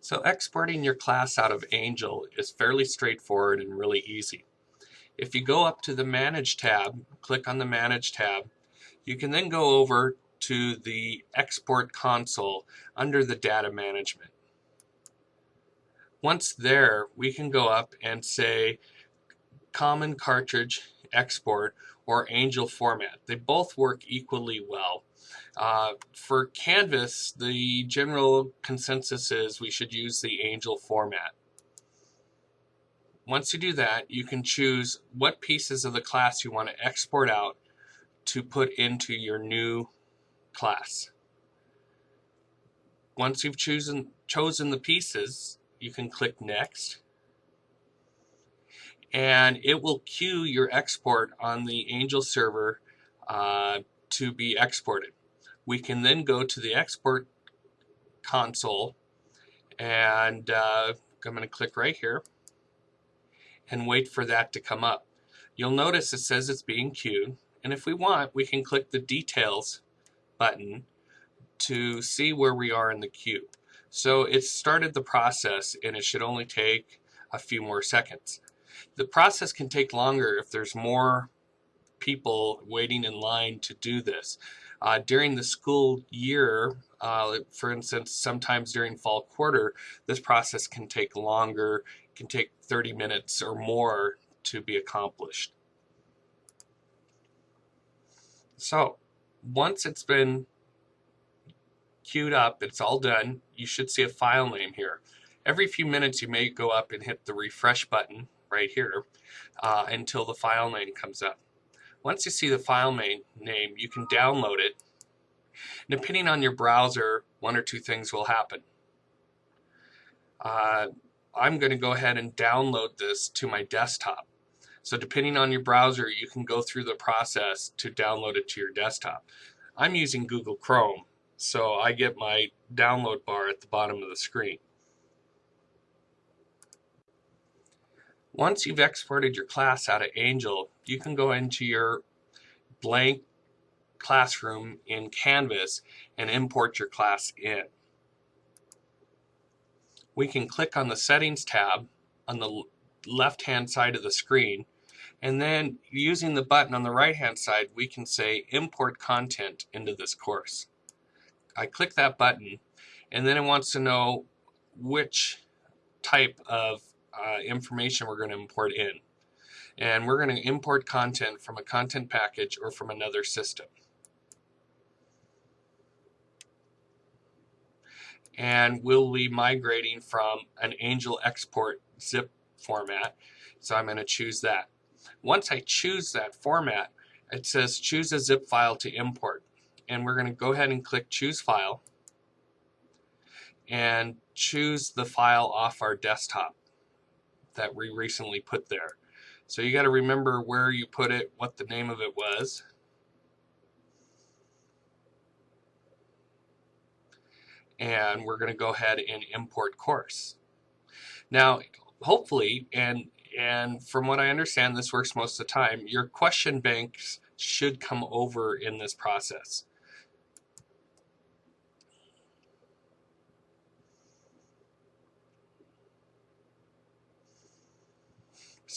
So exporting your class out of Angel is fairly straightforward and really easy. If you go up to the Manage tab, click on the Manage tab, you can then go over to the Export console under the Data Management. Once there, we can go up and say Common Cartridge Export or Angel format. They both work equally well. Uh, for Canvas, the general consensus is we should use the Angel format. Once you do that, you can choose what pieces of the class you want to export out to put into your new class. Once you've chosen, chosen the pieces, you can click Next and it will queue your export on the Angel server uh, to be exported. We can then go to the export console and uh, I'm going to click right here and wait for that to come up. You'll notice it says it's being queued and if we want we can click the details button to see where we are in the queue. So it started the process and it should only take a few more seconds. The process can take longer if there's more people waiting in line to do this. Uh, during the school year, uh, for instance, sometimes during fall quarter, this process can take longer, can take 30 minutes or more to be accomplished. So once it's been queued up, it's all done, you should see a file name here. Every few minutes you may go up and hit the refresh button right here uh, until the file name comes up. Once you see the file name, you can download it. Depending on your browser, one or two things will happen. Uh, I'm going to go ahead and download this to my desktop. So depending on your browser, you can go through the process to download it to your desktop. I'm using Google Chrome, so I get my download bar at the bottom of the screen. Once you've exported your class out of Angel, you can go into your blank classroom in Canvas and import your class in. We can click on the Settings tab on the left hand side of the screen and then using the button on the right hand side we can say import content into this course. I click that button and then it wants to know which type of uh, information we're going to import in. And we're going to import content from a content package or from another system. And we'll be migrating from an Angel export zip format. So I'm going to choose that. Once I choose that format, it says choose a zip file to import. And we're going to go ahead and click choose file and choose the file off our desktop that we recently put there. So you got to remember where you put it, what the name of it was. And we're going to go ahead and import course. Now, hopefully, and and from what I understand, this works most of the time, your question banks should come over in this process.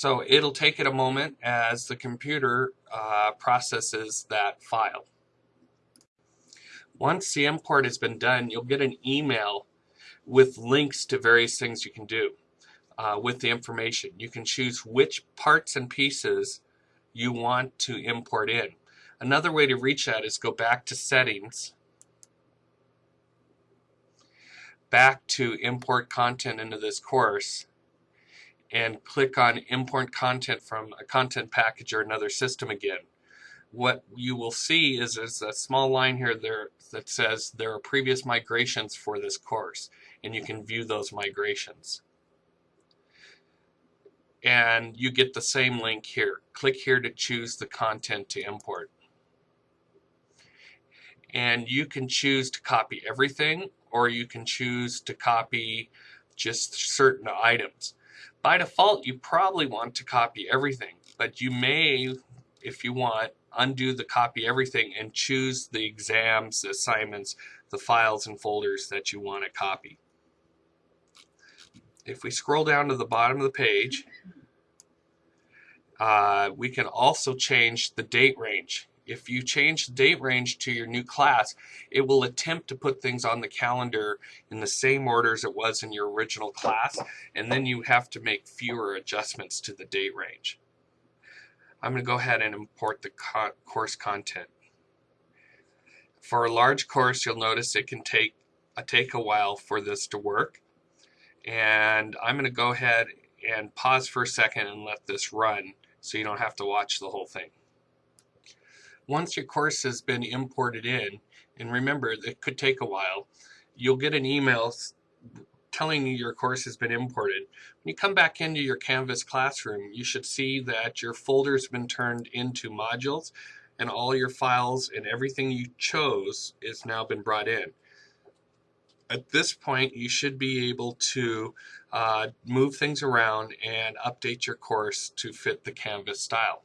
So it'll take it a moment as the computer uh, processes that file. Once the import has been done, you'll get an email with links to various things you can do uh, with the information. You can choose which parts and pieces you want to import in. Another way to reach that is go back to settings, back to import content into this course, and click on import content from a content package or another system again. What you will see is there's a small line here there that says there are previous migrations for this course and you can view those migrations. And you get the same link here. Click here to choose the content to import. And you can choose to copy everything or you can choose to copy just certain items. By default, you probably want to copy everything, but you may, if you want, undo the copy everything and choose the exams, the assignments, the files and folders that you want to copy. if we scroll down to the bottom of the page, uh, we can also change the date range. If you change the date range to your new class, it will attempt to put things on the calendar in the same order as it was in your original class, and then you have to make fewer adjustments to the date range. I'm going to go ahead and import the co course content. For a large course, you'll notice it can take a, take a while for this to work. And I'm going to go ahead and pause for a second and let this run so you don't have to watch the whole thing. Once your course has been imported in, and remember it could take a while, you'll get an email telling you your course has been imported. When you come back into your Canvas classroom, you should see that your folder's been turned into modules and all your files and everything you chose is now been brought in. At this point, you should be able to uh, move things around and update your course to fit the Canvas style.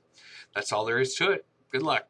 That's all there is to it. Good luck.